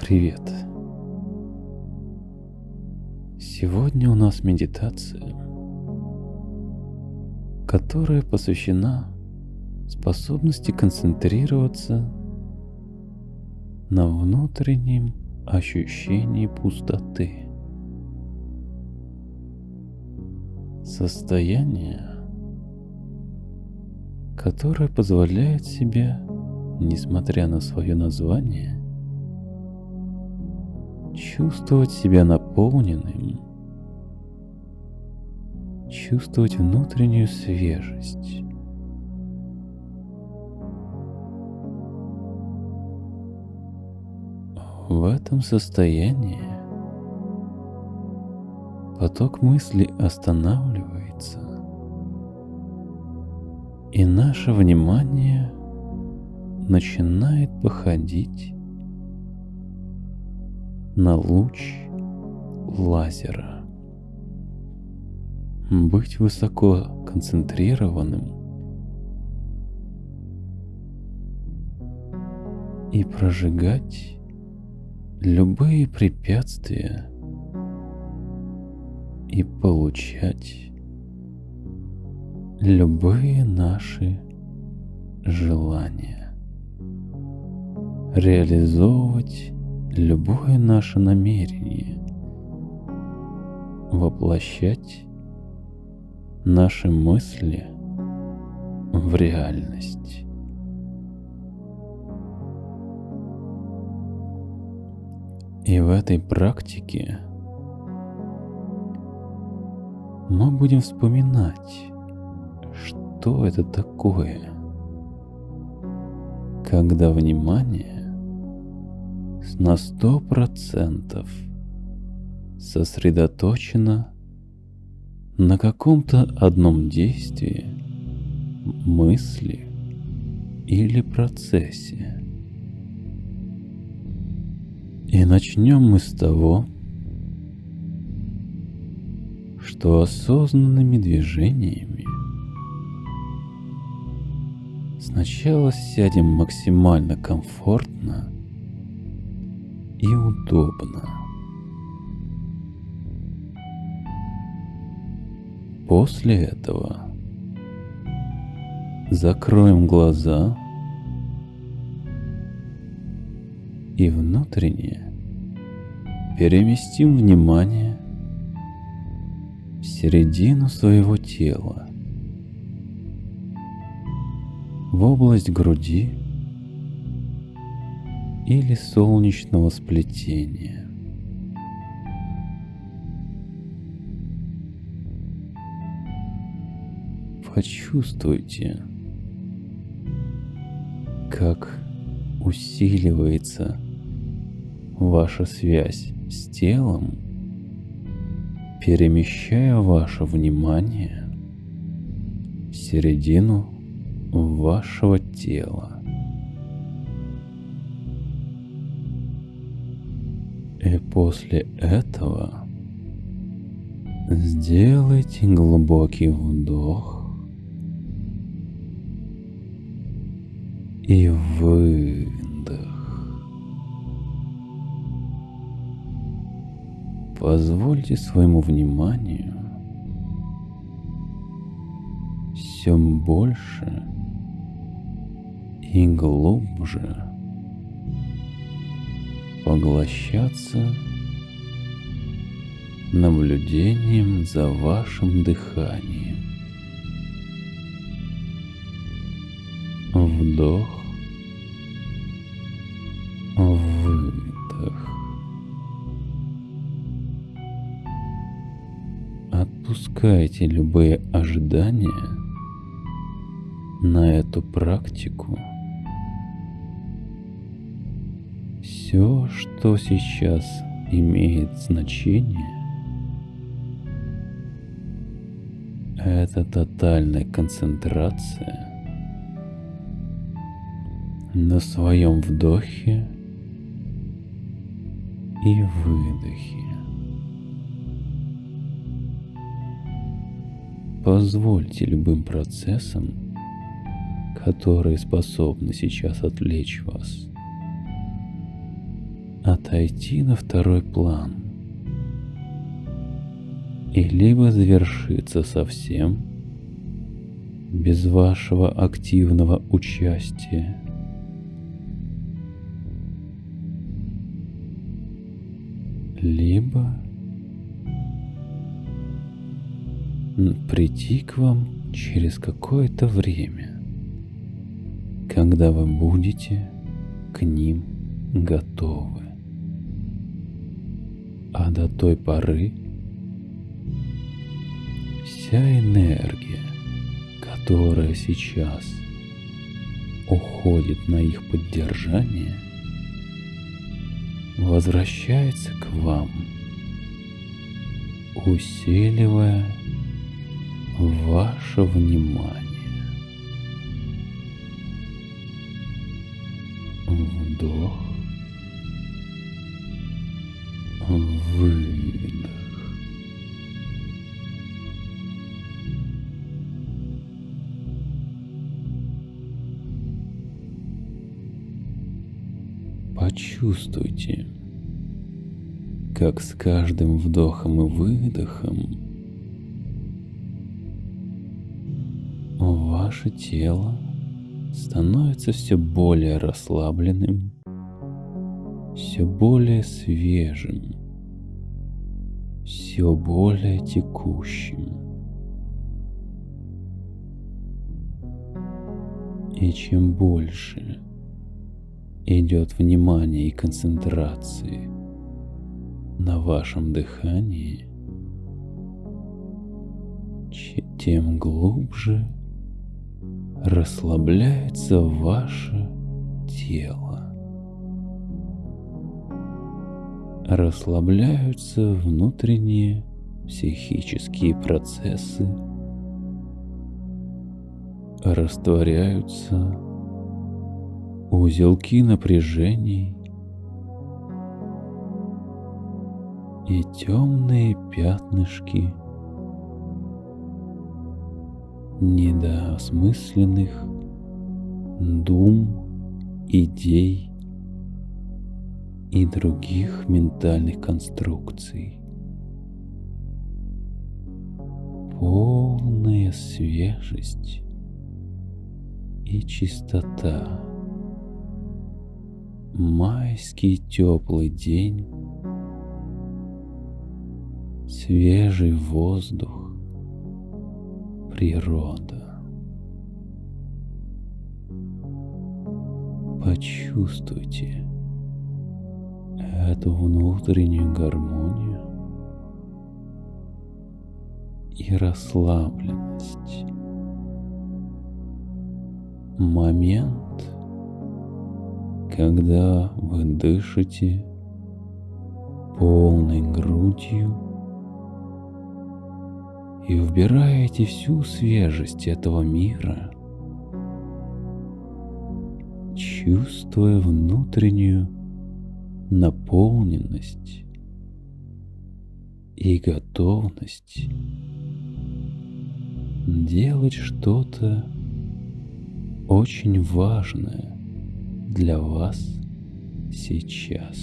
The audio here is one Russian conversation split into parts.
Привет. Сегодня у нас медитация, которая посвящена способности концентрироваться на внутреннем ощущении пустоты. Состояние, которое позволяет себе, несмотря на свое название, чувствовать себя наполненным, чувствовать внутреннюю свежесть. В этом состоянии поток мыслей останавливается, и наше внимание начинает походить на луч лазера. Быть высоко концентрированным и прожигать любые препятствия и получать любые наши желания. Реализовывать любое наше намерение воплощать наши мысли в реальность. И в этой практике мы будем вспоминать, что это такое, когда внимание на сто процентов сосредоточена на каком-то одном действии, мысли или процессе. И начнем мы с того, что осознанными движениями сначала сядем максимально комфортно и удобно. После этого закроем глаза и внутренне переместим внимание в середину своего тела, в область груди или солнечного сплетения. Почувствуйте, как усиливается ваша связь с телом, перемещая ваше внимание в середину вашего тела. И после этого сделайте глубокий вдох и выдох. Позвольте своему вниманию все больше и глубже поглощаться наблюдением за вашим дыханием. Вдох, выдох. Отпускайте любые ожидания на эту практику – Все, что сейчас имеет значение, это тотальная концентрация на своем вдохе и выдохе. Позвольте любым процессам, которые способны сейчас отвлечь вас, отойти на второй план и либо завершиться совсем без вашего активного участия, либо прийти к вам через какое-то время, когда вы будете к ним готовы. А до той поры вся энергия, которая сейчас уходит на их поддержание, возвращается к вам, усиливая ваше внимание. Вдох. Выдох. Почувствуйте, как с каждым вдохом и выдохом ваше тело становится все более расслабленным, все более свежим, все более текущим. И чем больше идет внимание и концентрации на вашем дыхании, тем глубже расслабляется ваше тело. Расслабляются внутренние психические процессы, растворяются узелки напряжений и темные пятнышки – недоосмысленных дум, идей и других ментальных конструкций. Полная свежесть и чистота. Майский теплый день, свежий воздух, природа. Почувствуйте эту внутреннюю гармонию и расслабленность. Момент, когда вы дышите полной грудью и вбираете всю свежесть этого мира, чувствуя внутреннюю наполненность и готовность делать что-то очень важное для вас сейчас.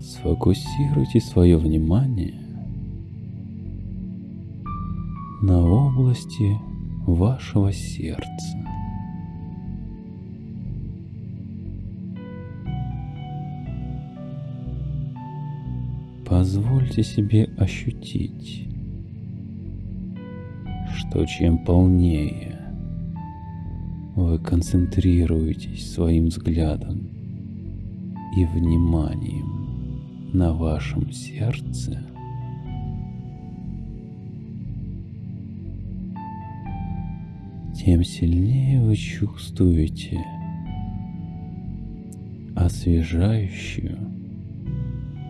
Сфокусируйте свое внимание области вашего сердца. Позвольте себе ощутить, что чем полнее вы концентрируетесь своим взглядом и вниманием на вашем сердце, тем сильнее вы чувствуете освежающую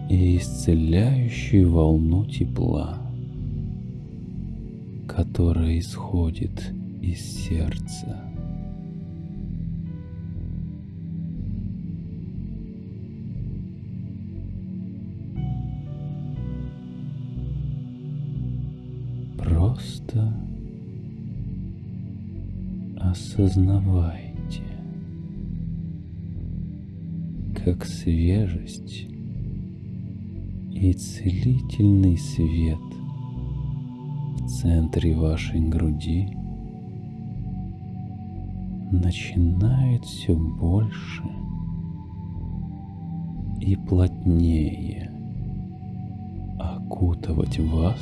и исцеляющую волну тепла, которая исходит из сердца. Просто осознавайте, как свежесть и целительный свет в центре вашей груди начинает все больше и плотнее окутывать вас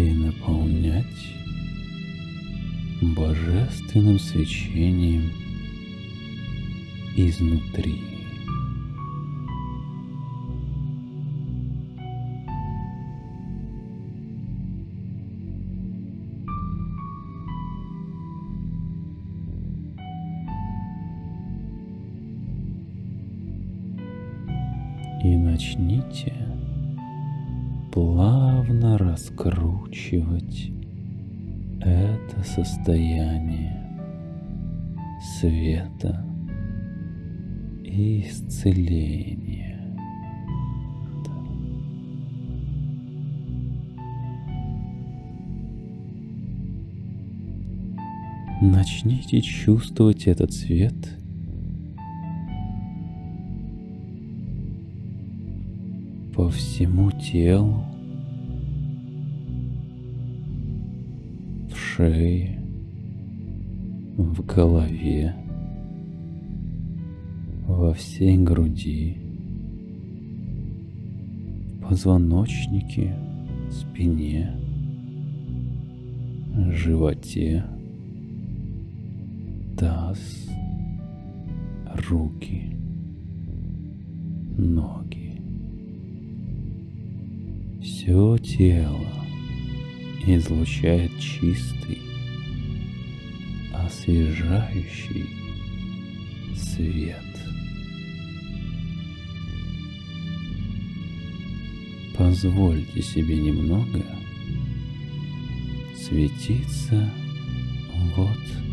и наполнять божественным свечением изнутри. И начните плавно раскручивать это состояние света и исцеления. Начните чувствовать этот свет по всему телу, в шее, в голове, во всей груди, позвоночнике, спине, животе, таз, руки, ноги. Все тело излучает чистый, освежающий свет. Позвольте себе немного светиться вот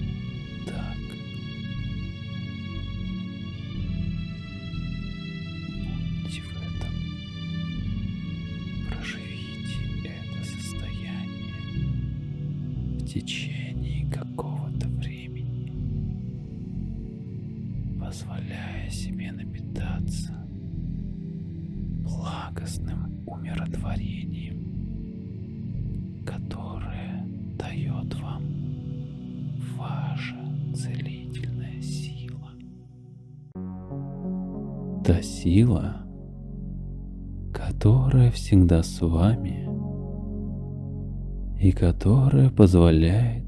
напитаться благостным умиротворением, которое дает вам ваша целительная сила. Та сила, которая всегда с вами и которая позволяет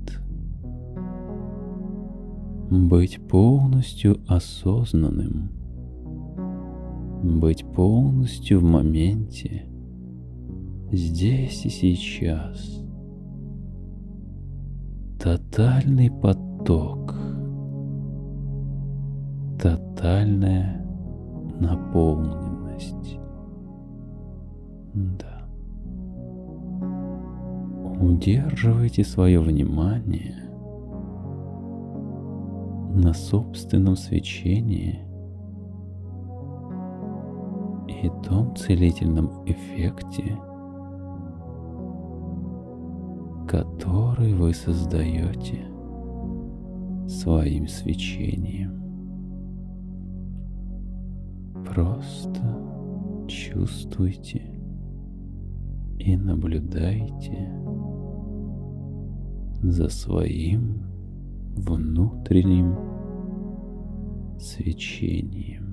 быть полностью осознанным, быть полностью в моменте, здесь и сейчас. Тотальный поток, тотальная наполненность. Да. Удерживайте свое внимание на собственном свечении и том целительном эффекте, который вы создаете своим свечением. Просто чувствуйте и наблюдайте за своим внутренним свечением.